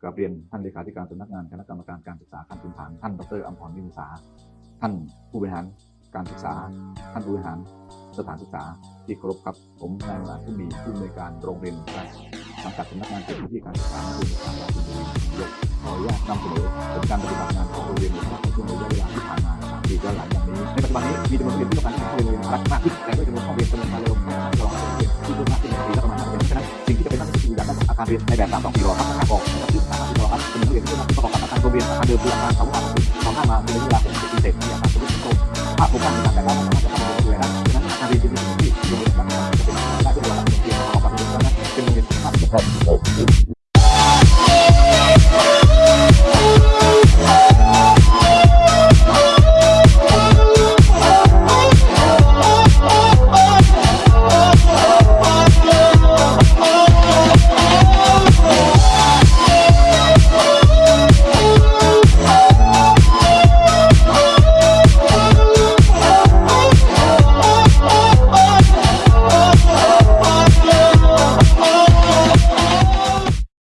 กราบเรียนท่านเลขาธิการสำนักงานคณะกรรมการการศึกษาขั้นพื้นฐานท่านดรอัมพรวิมลสาท่านผู้บริหารการศึกษา ท่านผู้บริหารสถานศึกษาที่เคารพครับผมนายมาผู้มีผู้อำนวยการโรงเรียนการสังกัดสำนักงานเขตพื้นที่การศึกษาในจังหวัดสุพรรณบุรียกขออนุญาตนำเสนอผลการปฏิบัติงานของโรงเรียนในช่วงระยะเวลาที่ผ่านมาสามปีย้อนหลังอย่างนี้ในปัจจุบันนี้มีจำนวนเรียนที่ต้องการเข้าเรียนรักมากขึ้นแต่ด้วยจำนวนของเรียนจำนวนมาเร็วของรองเรียนที่เพิ่มมากขึ้นในปีละประมาณ5เดือนฉะนั้นสิ่งที่จะเป็นต้องคืออยากได้อาคารเรียนในแบบ3 2 4รอครับอาคารออก ประกอบกับอาคารโรงเรียนอาคารเดิมคืออาคารเสาอาคารของข้างมาเป็นระย